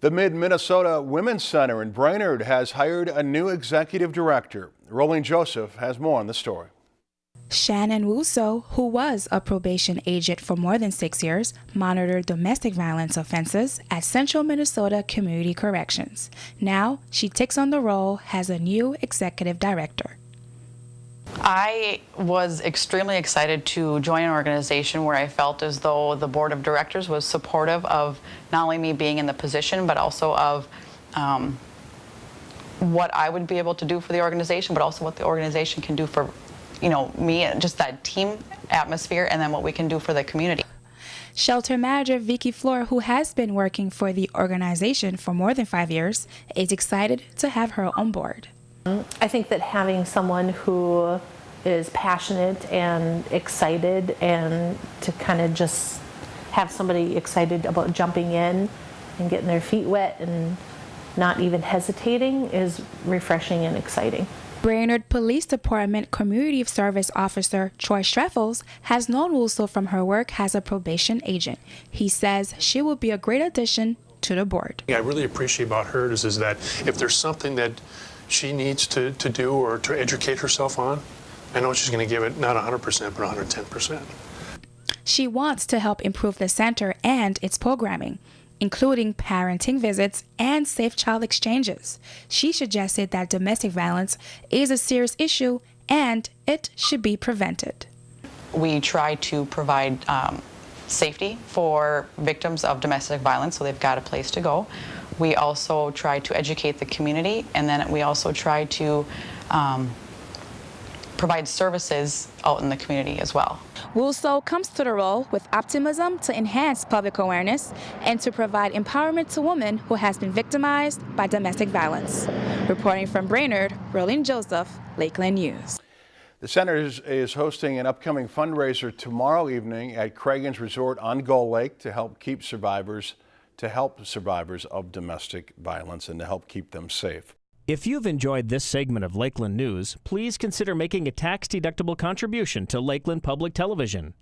The Mid-Minnesota Women's Center in Brainerd has hired a new executive director. Rolling Joseph has more on the story. Shannon Wuso, who was a probation agent for more than six years, monitored domestic violence offenses at Central Minnesota Community Corrections. Now she takes on the role as a new executive director. I was extremely excited to join an organization where I felt as though the board of directors was supportive of not only me being in the position, but also of um, what I would be able to do for the organization, but also what the organization can do for, you know, me, and just that team atmosphere, and then what we can do for the community. Shelter manager Vicky Floor, who has been working for the organization for more than five years, is excited to have her on board. I think that having someone who is passionate and excited and to kind of just have somebody excited about jumping in and getting their feet wet and not even hesitating is refreshing and exciting. Brainerd Police Department Community Service Officer Troy Streffels has known Wuso from her work as a probation agent. He says she will be a great addition to the board. I really appreciate about her is, is that if there's something that she needs to, to do or to educate herself on, I know she's going to give it not 100%, but 110%. She wants to help improve the center and its programming, including parenting visits and safe child exchanges. She suggested that domestic violence is a serious issue and it should be prevented. We try to provide um, safety for victims of domestic violence so they've got a place to go. We also try to educate the community and then we also try to um, provide services out in the community as well. Wuso comes to the role with optimism to enhance public awareness and to provide empowerment to women who has been victimized by domestic violence. Reporting from Brainerd, Rolling Joseph, Lakeland News. The center is, is, hosting an upcoming fundraiser tomorrow evening at Cragun's Resort on Gull Lake to help keep survivors to help survivors of domestic violence and to help keep them safe. If you've enjoyed this segment of Lakeland News, please consider making a tax-deductible contribution to Lakeland Public Television.